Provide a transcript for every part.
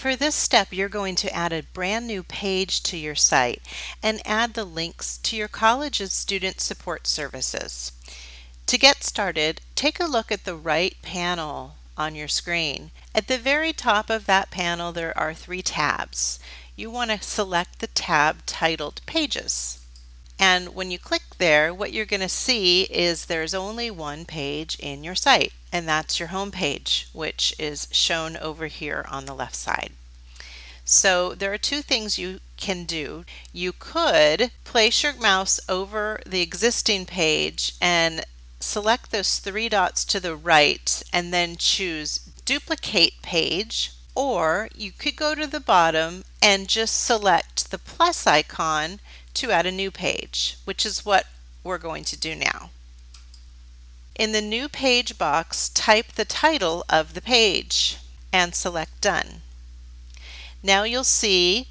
For this step, you're going to add a brand new page to your site and add the links to your college's student support services. To get started, take a look at the right panel on your screen. At the very top of that panel, there are three tabs. You want to select the tab titled Pages. And when you click there, what you're going to see is there's only one page in your site, and that's your home page, which is shown over here on the left side. So there are two things you can do. You could place your mouse over the existing page and select those three dots to the right and then choose duplicate page or you could go to the bottom and just select the plus icon to add a new page, which is what we're going to do now. In the new page box, type the title of the page and select Done. Now you'll see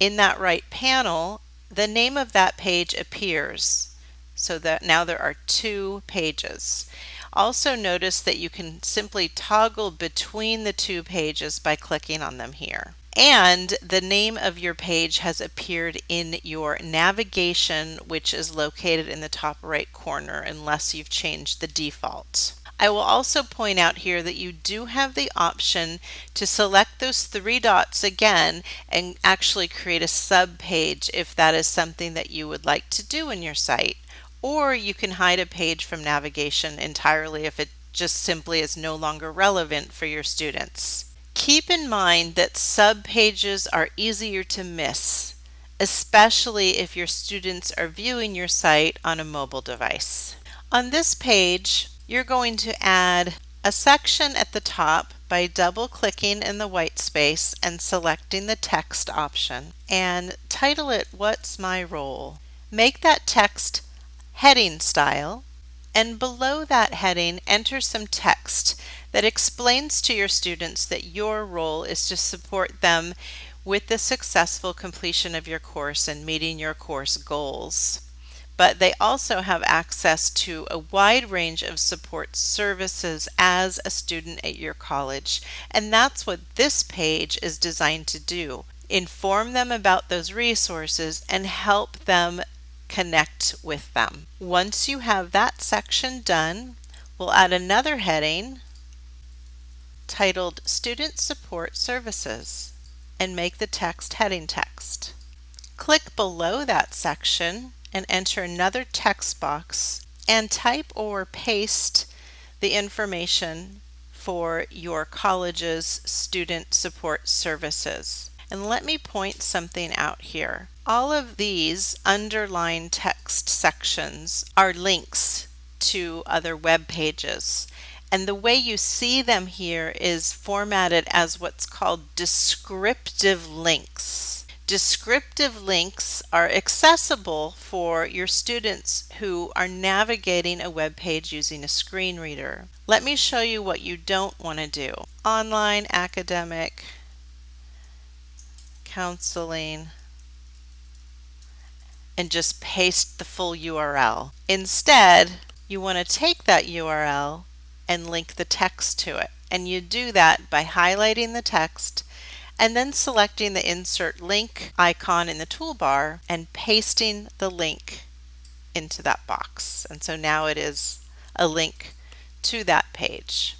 in that right panel, the name of that page appears. So that now there are two pages. Also notice that you can simply toggle between the two pages by clicking on them here. And the name of your page has appeared in your navigation, which is located in the top right corner, unless you've changed the default. I will also point out here that you do have the option to select those three dots again and actually create a sub page if that is something that you would like to do in your site. Or you can hide a page from navigation entirely if it just simply is no longer relevant for your students. Keep in mind that subpages are easier to miss, especially if your students are viewing your site on a mobile device. On this page, you're going to add a section at the top by double clicking in the white space and selecting the text option and title it What's My Role? Make that text heading style and below that heading enter some text that explains to your students that your role is to support them with the successful completion of your course and meeting your course goals but they also have access to a wide range of support services as a student at your college. And that's what this page is designed to do. Inform them about those resources and help them connect with them. Once you have that section done, we'll add another heading titled Student Support Services and make the text heading text. Click below that section and enter another text box and type or paste the information for your college's student support services. And let me point something out here. All of these underlined text sections are links to other web pages. And the way you see them here is formatted as what's called descriptive links. Descriptive links are accessible for your students who are navigating a web page using a screen reader. Let me show you what you don't want to do. Online, academic, counseling, and just paste the full URL. Instead, you want to take that URL and link the text to it. And you do that by highlighting the text and then selecting the insert link icon in the toolbar and pasting the link into that box. And so now it is a link to that page.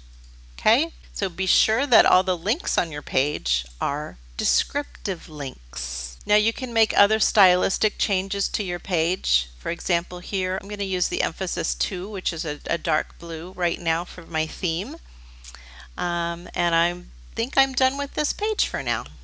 Okay, so be sure that all the links on your page are descriptive links. Now you can make other stylistic changes to your page. For example, here I'm going to use the emphasis 2, which is a, a dark blue right now for my theme. Um, and I'm think I'm done with this page for now.